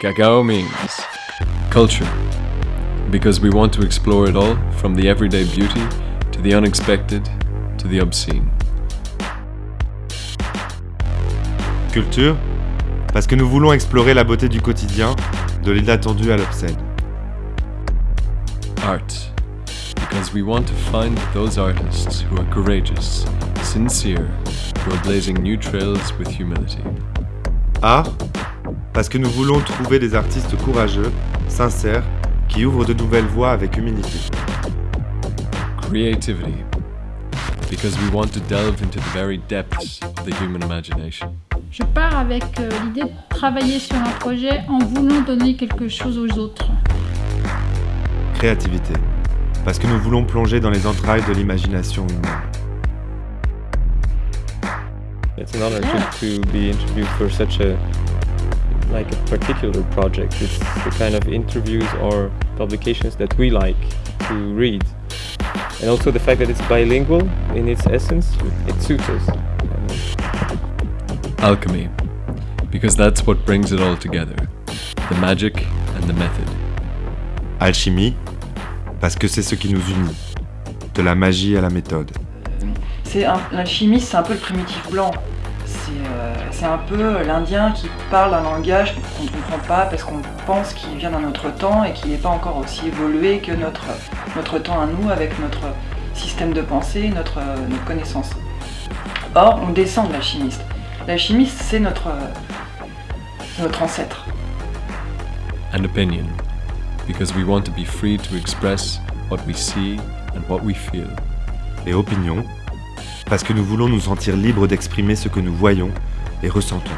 Cacao means culture, because we want to explore it all from the everyday beauty to the unexpected to the obscene. Culture, parce que nous voulons explorer la beauté du quotidien, de l'inattendu à l'obscène. Art, because we want to find those artists who are courageous, sincere, who are blazing new trails with humility. Art, parce que nous voulons trouver des artistes courageux, sincères, qui ouvrent de nouvelles voies avec humilité. Creativity, because we want to delve into the very depths of the human imagination. Je pars avec euh, l'idée de travailler sur un projet en voulant donner quelque chose aux autres. Créativité, parce que nous voulons plonger dans les entrailles de l'imagination humaine. It's an honor to, to be interviewed for such a like a particular project. It's the kind of interviews or publications that we like to read. And also the fact that it's bilingual in its essence, it suits us. Alchemy, because that's what brings it all together the magic and the method. Alchimie, parce que c'est ce qui nous unit. De la magie à la méthode. C'est un- L'alchimie, c'est un peu le primitif blanc. C'est euh, c'est un peu l'Indien qui parle un langage qu'on ne comprend pas parce qu'on pense qu'il vient d'un autre temps et qu'il n'est pas encore aussi évolué que notre, notre temps à nous avec notre système de pensée, notre, notre connaissance. Or, on descend de l'alchimiste. L'alchimiste, c'est notre, notre ancêtre. And opinion, because we want to be free to express what we see and what we feel. Et opinion, parce que nous voulons nous sentir libres d'exprimer ce que nous voyons et ressentons.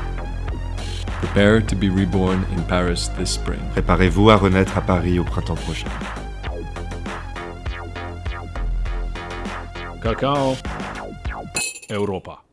Prepare to be reborn in Paris this spring. Préparez-vous à renaître à Paris au printemps prochain. Cacao Europa.